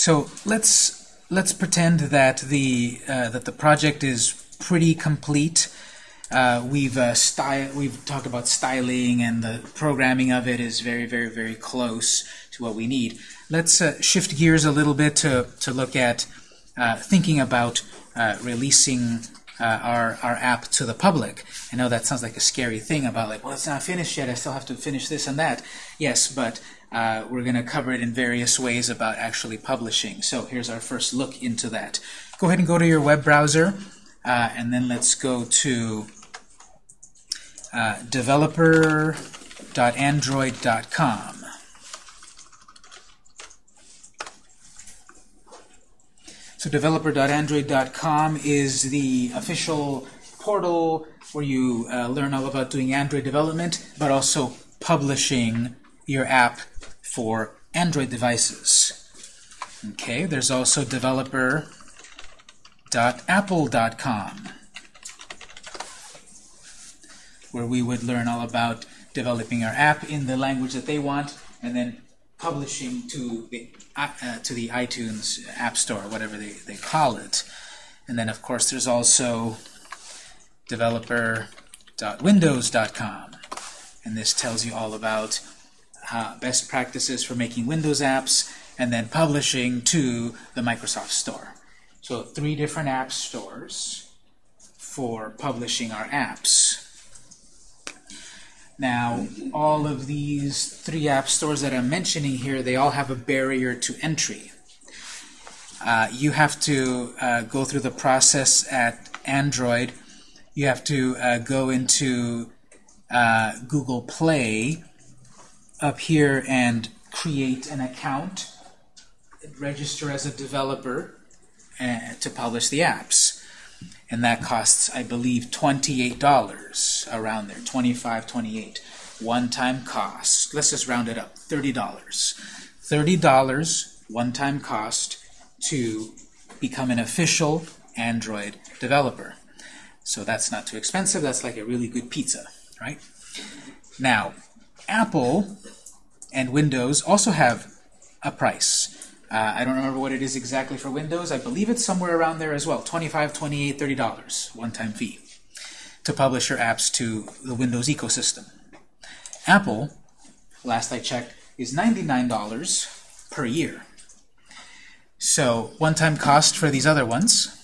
So let's let's pretend that the uh, that the project is pretty complete. Uh, we've uh, style we've talked about styling and the programming of it is very very very close to what we need. Let's uh, shift gears a little bit to to look at uh, thinking about uh, releasing uh, our, our app to the public. I know that sounds like a scary thing about like, well, it's not finished yet. I still have to finish this and that. Yes, but uh, we're going to cover it in various ways about actually publishing. So here's our first look into that. Go ahead and go to your web browser, uh, and then let's go to uh, developer.android.com. So developer.android.com is the official portal where you uh, learn all about doing Android development, but also publishing your app for Android devices. Okay, there's also developer.apple.com where we would learn all about developing our app in the language that they want and then publishing to the uh, to the iTunes App Store, whatever they, they call it. And then, of course, there's also developer.windows.com. And this tells you all about uh, best practices for making Windows apps and then publishing to the Microsoft Store. So three different app stores for publishing our apps. Now, all of these three app stores that I'm mentioning here, they all have a barrier to entry. Uh, you have to uh, go through the process at Android. You have to uh, go into uh, Google Play up here and create an account, register as a developer uh, to publish the apps and that costs, I believe, $28 around there, 25 28 One-time cost. Let's just round it up, $30. $30 one-time cost to become an official Android developer. So that's not too expensive. That's like a really good pizza, right? Now, Apple and Windows also have a price. Uh, I don't remember what it is exactly for Windows. I believe it's somewhere around there as well. $25, $28, $30, one-time fee to publish your apps to the Windows ecosystem. Apple, last I checked, is $99 per year. So one-time cost for these other ones,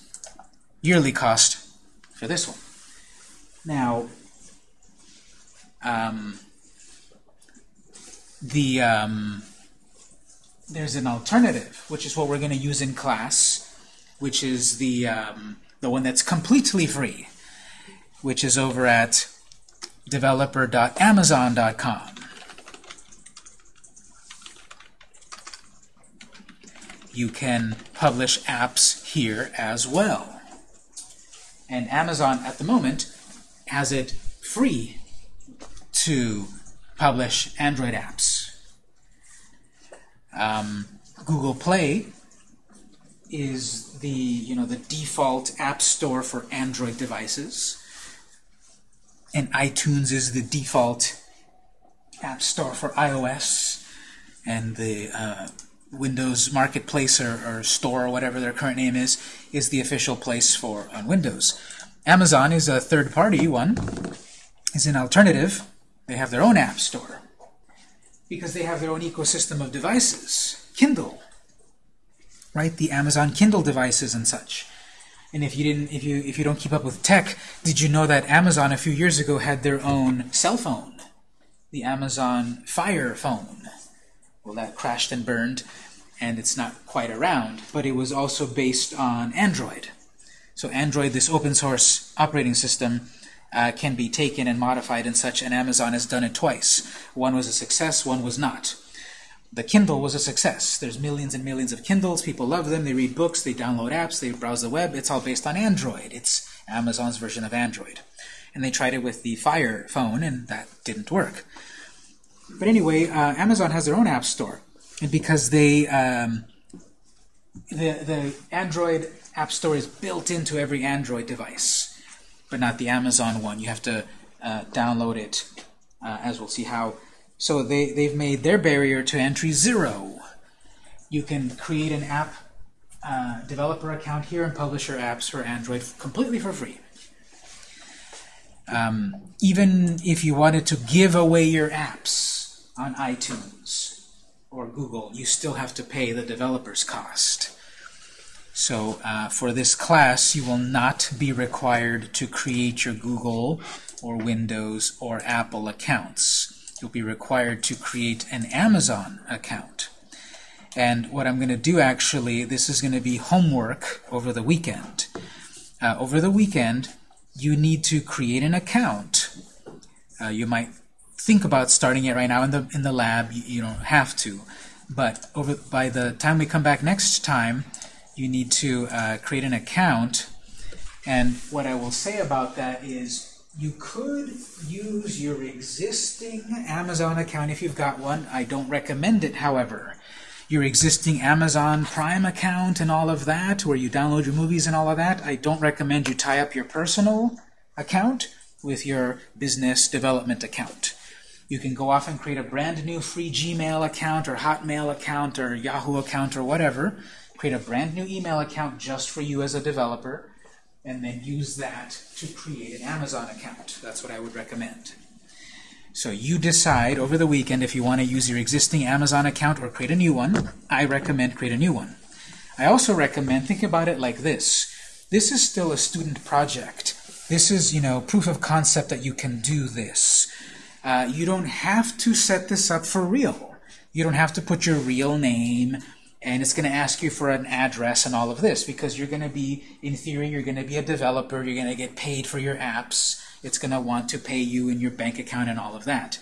yearly cost for this one. Now, um, the um, there's an alternative, which is what we're going to use in class, which is the, um, the one that's completely free, which is over at developer.amazon.com. You can publish apps here as well. And Amazon, at the moment, has it free to publish Android apps. Um, Google Play is the you know the default app store for Android devices, and iTunes is the default app store for iOS, and the uh, Windows Marketplace or, or, store or whatever their current name is is the official place for on Windows. Amazon is a third-party one, is an alternative. They have their own app store because they have their own ecosystem of devices. Kindle, right? The Amazon Kindle devices and such. And if you didn't, if you if you don't keep up with tech, did you know that Amazon a few years ago had their own cell phone, the Amazon Fire phone? Well, that crashed and burned, and it's not quite around. But it was also based on Android. So Android, this open source operating system, uh, can be taken and modified and such, and Amazon has done it twice. One was a success, one was not. The Kindle was a success. There's millions and millions of Kindles. People love them. They read books. They download apps. They browse the web. It's all based on Android. It's Amazon's version of Android. And they tried it with the Fire phone, and that didn't work. But anyway, uh, Amazon has their own app store. And because they, um, the, the Android app store is built into every Android device but not the Amazon one. You have to uh, download it, uh, as we'll see how. So they, they've made their barrier to entry zero. you can create an app uh, developer account here and publish your apps for Android completely for free. Um, even if you wanted to give away your apps on iTunes or Google, you still have to pay the developer's cost. So uh, for this class, you will not be required to create your Google or Windows or Apple accounts. You'll be required to create an Amazon account. And what I'm going to do actually, this is going to be homework over the weekend. Uh, over the weekend, you need to create an account. Uh, you might think about starting it right now in the in the lab. You, you don't have to, but over by the time we come back next time, you need to uh, create an account. And what I will say about that is you could use your existing Amazon account if you've got one. I don't recommend it, however your existing Amazon Prime account and all of that, where you download your movies and all of that, I don't recommend you tie up your personal account with your business development account. You can go off and create a brand new free Gmail account or Hotmail account or Yahoo account or whatever. Create a brand new email account just for you as a developer and then use that to create an Amazon account. That's what I would recommend. So you decide over the weekend if you want to use your existing Amazon account or create a new one. I recommend create a new one. I also recommend, think about it like this. This is still a student project. This is, you know, proof of concept that you can do this. Uh, you don't have to set this up for real. You don't have to put your real name, and it's going to ask you for an address and all of this, because you're going to be, in theory, you're going to be a developer, you're going to get paid for your apps, it's going to want to pay you in your bank account and all of that.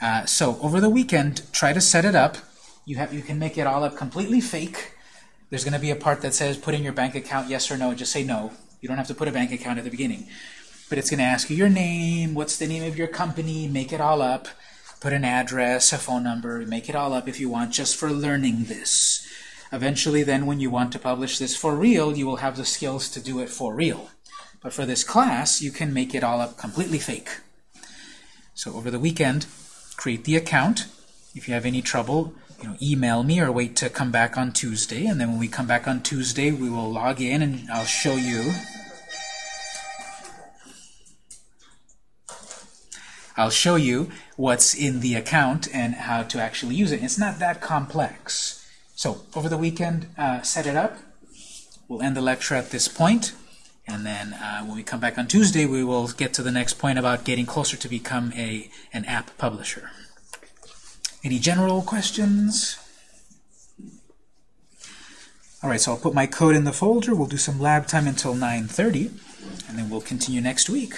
Uh, so over the weekend, try to set it up. You have you can make it all up completely fake. There's going to be a part that says put in your bank account yes or no. Just say no. You don't have to put a bank account at the beginning. But it's going to ask you your name, what's the name of your company, make it all up, put an address, a phone number, make it all up if you want, just for learning this. Eventually then when you want to publish this for real, you will have the skills to do it for real. But for this class, you can make it all up completely fake. So over the weekend, create the account. If you have any trouble, you know, email me or wait to come back on Tuesday. And then when we come back on Tuesday, we will log in and I'll show you I'll show you what's in the account and how to actually use it. It's not that complex. So over the weekend, uh, set it up. We'll end the lecture at this point. And then uh, when we come back on Tuesday, we will get to the next point about getting closer to become a an app publisher. Any general questions? All right, so I'll put my code in the folder. We'll do some lab time until 9.30, and then we'll continue next week.